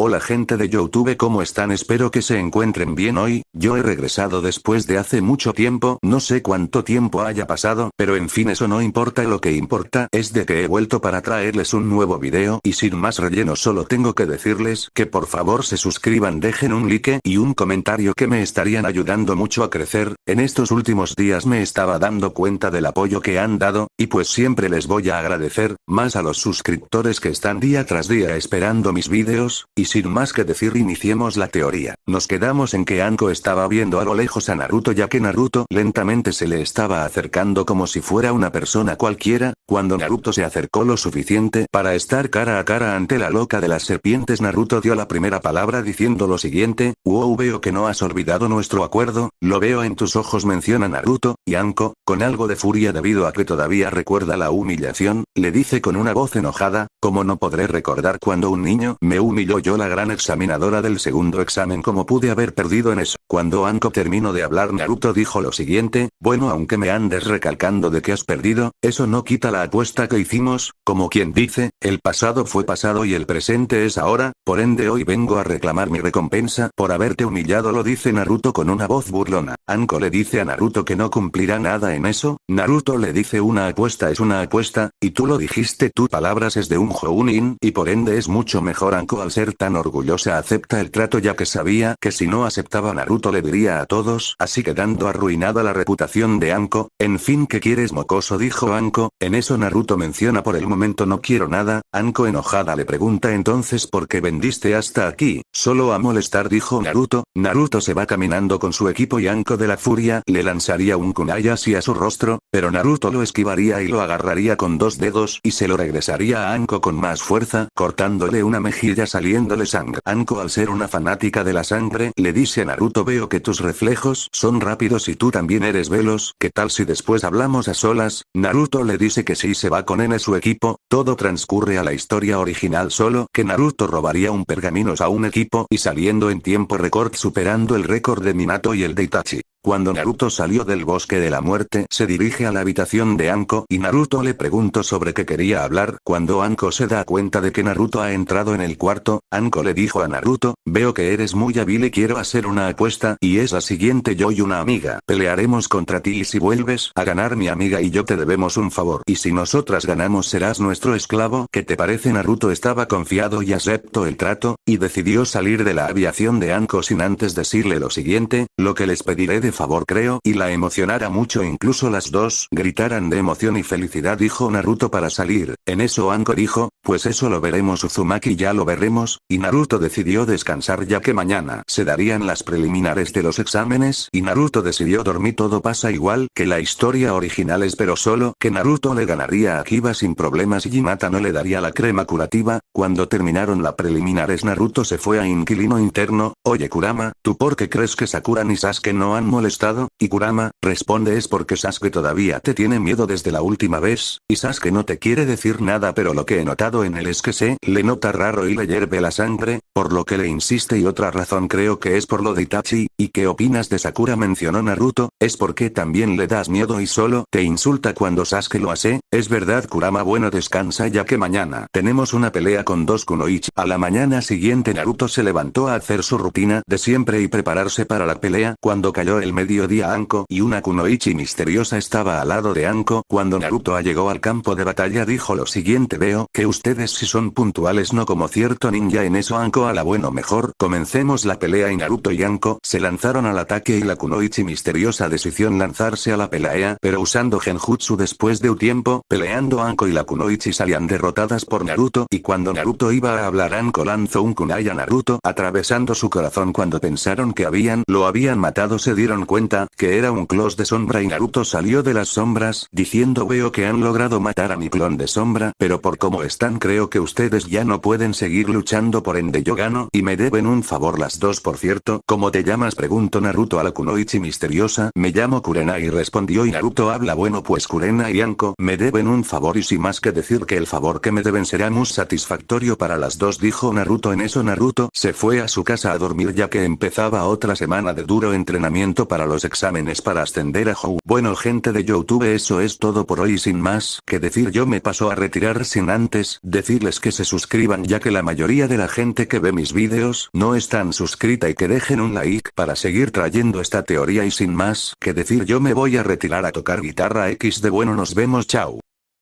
Hola gente de Youtube ¿cómo están? Espero que se encuentren bien hoy, yo he regresado después de hace mucho tiempo, no sé cuánto tiempo haya pasado, pero en fin eso no importa. Lo que importa es de que he vuelto para traerles un nuevo video. Y sin más relleno solo tengo que decirles que por favor se suscriban dejen un like y un comentario que me estarían ayudando mucho a crecer, en estos últimos días me estaba dando cuenta del apoyo que han dado, y pues siempre les voy a agradecer, más a los suscriptores que están día tras día esperando mis videos, y sin más que decir iniciemos la teoría. Nos quedamos en que Anko estaba viendo a lo lejos a Naruto ya que Naruto lentamente se le estaba acercando como si fuera una persona cualquiera, cuando Naruto se acercó lo suficiente para estar cara a cara ante la loca de las serpientes Naruto dio la primera palabra diciendo lo siguiente, wow veo que no has olvidado nuestro acuerdo, lo veo en tus ojos menciona Naruto, y Anko, con algo de furia debido a que todavía recuerda la humillación, le dice con una voz enojada, como no podré recordar cuando un niño me humilló yo la gran examinadora del segundo examen como pude haber perdido en eso. Cuando Anko terminó de hablar Naruto dijo lo siguiente, bueno aunque me andes recalcando de que has perdido, eso no quita la apuesta que hicimos, como quien dice, el pasado fue pasado y el presente es ahora, por ende hoy vengo a reclamar mi recompensa por haberte humillado lo dice Naruto con una voz burlona. Anko le dice a Naruto que no cumplirá nada en eso, Naruto le dice una apuesta es una apuesta, y tú lo dijiste tu palabras es de un Jounin y por ende es mucho mejor Anko al ser tan orgullosa acepta el trato ya que sabía que si no aceptaba Naruto le diría a todos así quedando arruinada la reputación de Anko, en fin que quieres mocoso dijo Anko, en Naruto menciona por el momento no quiero nada, Anko enojada le pregunta entonces por qué vendiste hasta aquí, solo a molestar dijo Naruto, Naruto se va caminando con su equipo y Anko de la furia le lanzaría un kunai así a su rostro, pero Naruto lo esquivaría y lo agarraría con dos dedos y se lo regresaría a Anko con más fuerza, cortándole una mejilla saliéndole sangre. Anko al ser una fanática de la sangre, le dice a Naruto veo que tus reflejos son rápidos y tú también eres velos, ¿qué tal si después hablamos a solas? Naruto le dice que si se va con N su equipo, todo transcurre a la historia original solo que Naruto robaría un pergaminos a un equipo y saliendo en tiempo récord superando el récord de Minato y el de Itachi. Cuando Naruto salió del bosque de la muerte se dirige a la habitación de Anko y Naruto le preguntó sobre qué quería hablar. Cuando Anko se da cuenta de que Naruto ha entrado en el cuarto, Anko le dijo a Naruto, veo que eres muy hábil y quiero hacer una apuesta y es la siguiente yo y una amiga. Pelearemos contra ti y si vuelves a ganar mi amiga y yo te debemos un favor. Y si nosotras ganamos serás nuestro esclavo ¿qué te parece Naruto estaba confiado y aceptó el trato, y decidió salir de la aviación de Anko sin antes decirle lo siguiente, lo que les pediré de favor creo y la emocionara mucho incluso las dos gritaran de emoción y felicidad dijo Naruto para salir, en eso Anko dijo, pues eso lo veremos Uzumaki ya lo veremos, y Naruto decidió descansar ya que mañana se darían las preliminares de los exámenes y Naruto decidió dormir todo pasa igual que la historia original es pero solo que Naruto le ganaría a Kiba sin problemas y Hinata no le daría la crema curativa, cuando terminaron la preliminares Naruto se fue a inquilino interno, oye Kurama, ¿tú por qué crees que Sakura ni Sasuke no han molestado? Y Kurama, responde es porque Sasuke todavía te tiene miedo desde la última vez, y Sasuke no te quiere decir nada pero lo que he notado en él es que se le nota raro y le hierve la sangre, por lo que le insiste y otra razón creo que es por lo de Itachi, ¿y qué opinas de Sakura? mencionó Naruto, es porque también le das miedo y solo te insulta cuando Sasuke lo hace, es verdad Kurama bueno descansa ya que mañana tenemos una pelea con dos Kunoichi. A la mañana siguiente Naruto se levantó a hacer su rutina de siempre y prepararse para la pelea cuando cayó el mediodía Anko y una Kunoichi misteriosa estaba al lado de Anko cuando Naruto llegó al campo de batalla dijo lo siguiente veo que ustedes si son puntuales no como cierto ninja en eso Anko a la bueno mejor. Comencemos la pelea y Naruto y Anko se lanzaron al ataque y la Kunoichi misteriosa decidió lanzarse a la pelea pero usando genjutsu después de un tiempo peleando Anko y la Kunoichi salían derrotadas por Naruto y cuando Naruto iba a hablar Anko lanzó un kunai a Naruto atravesando su corazón cuando pensaron que habían lo habían matado se dieron cuenta que era un clon de sombra y Naruto salió de las sombras diciendo veo que han logrado matar a mi clon de sombra pero por cómo están creo que ustedes ya no pueden seguir luchando por ende yo gano y me deben un favor las dos por cierto ¿cómo te llamas? preguntó Naruto a la Kunoichi misteriosa me llamo Kurenai respondió y Naruto habla bueno pues Kurenai y Anko me deben un favor y sin más que decir que el favor que me deben será muy satisfactorio para las dos dijo Naruto en eso Naruto se fue a su casa a dormir ya que empezaba otra semana de duro entrenamiento para los exámenes para ascender a Hou. Bueno gente de Youtube eso es todo por hoy sin más que decir yo me paso a retirar sin antes decirles que se suscriban ya que la mayoría de la gente que ve mis vídeos no están suscrita y que dejen un like para seguir trayendo esta teoría y sin más que decir yo me voy a retirar a tocar guitarra X de bueno nos vemos chao.